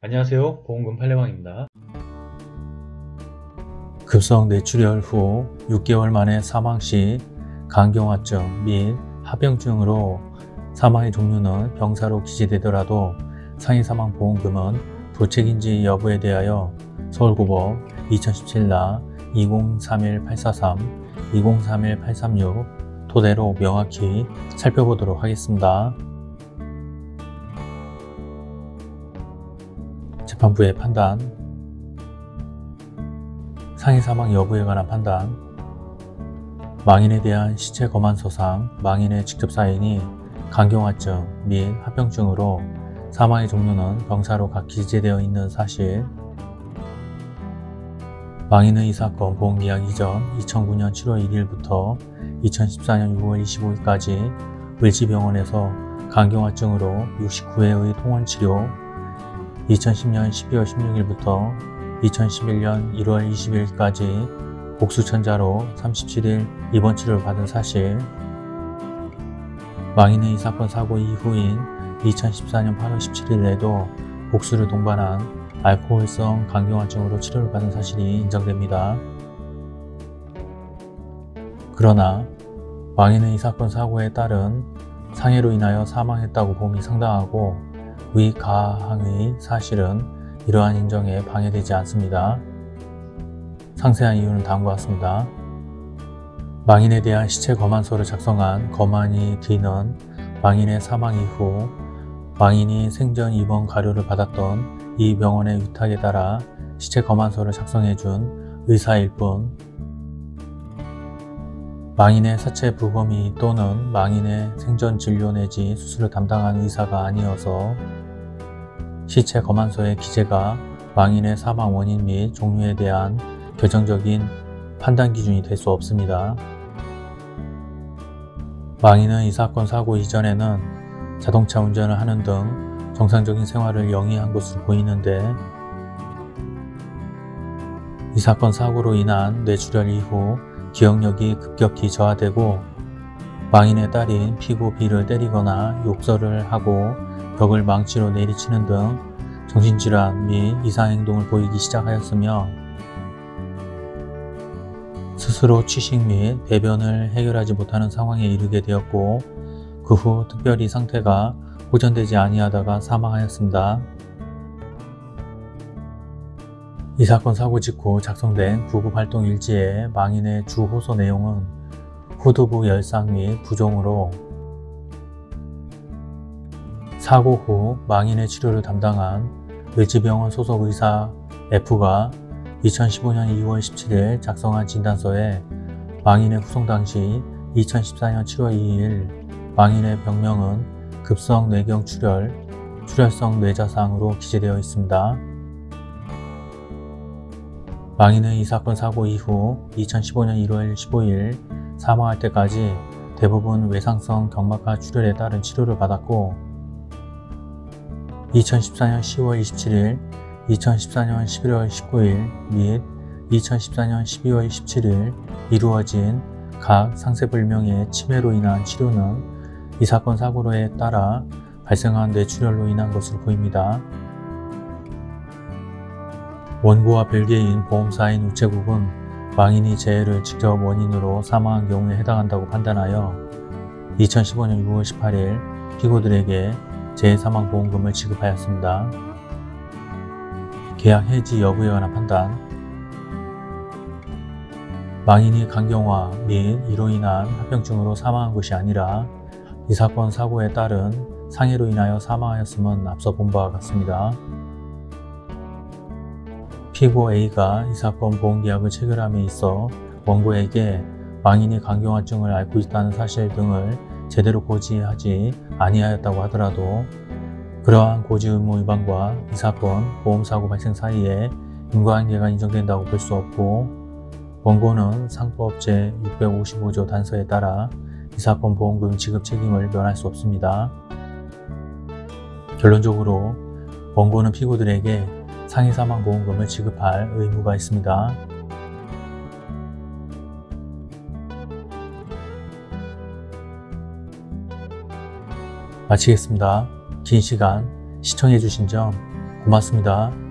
안녕하세요 보험금 팔례방입니다 급성 뇌출혈 후 6개월 만에 사망 시 간경화증 및 합병증으로 사망의 종류는 병사로 기재되더라도 상해사망보험금은 부책인지 여부에 대하여 서울고법 2017나 2031-843, 2031-836 토대로 명확히 살펴보도록 하겠습니다. 재판부의 판단 상해 사망 여부에 관한 판단 망인에 대한 시체 검안서상 망인의 직접 사인이 간경화증 및 합병증으로 사망의 종류는 병사로 각 기재되어 있는 사실 망인은 이 사건 보험 계약 이전 2009년 7월 1일부터 2014년 6월 25일까지 을지병원에서 간경화증으로 69회의 통원치료 2010년 12월 16일부터 2011년 1월 20일까지 복수천자로 37일 입원 치료를 받은 사실 망인은 이 사건 사고 이후인 2014년 8월 17일에도 복수를 동반한 알코올성 간경화증으로 치료를 받은 사실이 인정됩니다. 그러나 망인은 이 사건 사고에 따른 상해로 인하여 사망했다고 봄이 상당하고 위 가항의 사실은 이러한 인정에 방해되지 않습니다. 상세한 이유는 다음과 같습니다. 망인에 대한 시체 검안서를 작성한 검안이 D는 망인의 사망 이후 망인이 생전 입원 가료를 받았던 이 병원의 위탁에 따라 시체 검안서를 작성해준 의사일 뿐 망인의 사체 부검의 또는 망인의 생전 진료 내지 수술을 담당한 의사가 아니어서 시체 검안서의 기재가 망인의 사망 원인 및 종류에 대한 결정적인 판단 기준이 될 수 없습니다. 망인은 이 사건 사고 이전에는 자동차 운전을 하는 등 정상적인 생활을 영위한 것으로 보이는데 이 사건 사고로 인한 뇌출혈 이후 기억력이 급격히 저하되고 망인의 딸인 피고 B를 때리거나 욕설을 하고 벽을 망치로 내리치는 등 정신질환 및 이상행동을 보이기 시작하였으며 스스로 취식 및 배변을 해결하지 못하는 상황에 이르게 되었고 그 후 특별히 상태가 호전되지 아니하다가 사망하였습니다. 이 사건 사고 직후 작성된 구급활동 일지의 망인의 주 호소 내용은 후두부 열상 및 부종으로 사고 후 망인의 치료를 담당한 을지병원 소속 의사 F가 2015년 2월 17일 작성한 진단서에 망인의 후송 당시 2014년 7월 2일 망인의 병명은 급성 뇌경 출혈, 출혈성 뇌자상으로 기재되어 있습니다. 망인은 이 사건 사고 이후 2015년 1월 15일 사망할 때까지 대부분 외상성 경막하 출혈에 따른 치료를 받았고 2014년 10월 27일, 2014년 11월 19일 및 2014년 12월 17일 이루어진 각 상세불명의 치매로 인한 치료는 이 사건 사고로에 따라 발생한 뇌출혈로 인한 것으로 보입니다. 원고와 별개인 보험사인 우체국은 망인이 재해를 직접 원인으로 사망한 경우에 해당한다고 판단하여 2015년 6월 18일 피고들에게 재해사망보험금을 지급하였습니다. 계약 해지 여부에 관한 판단 망인이 간경화 및 이로 인한 합병증으로 사망한 것이 아니라 이 사건 사고에 따른 상해로 인하여 사망하였음은 앞서 본 바와 같습니다. 피고 A가 이 사건 보험계약을 체결함에 있어 원고에게 망인이 간경화증을 앓고 있다는 사실 등을 제대로 고지하지 아니하였다고 하더라도 그러한 고지 의무 위반과 이 사건 보험사고 발생 사이에 인과관계가 인정된다고 볼 수 없고 원고는 상법 제 655조 단서에 따라 이 사건 보험금 지급 책임을 면할 수 없습니다. 결론적으로 원고는 피고들에게 상해사망보험금을 지급할 의무가 있습니다. 마치겠습니다. 긴 시간 시청해주신 점 고맙습니다.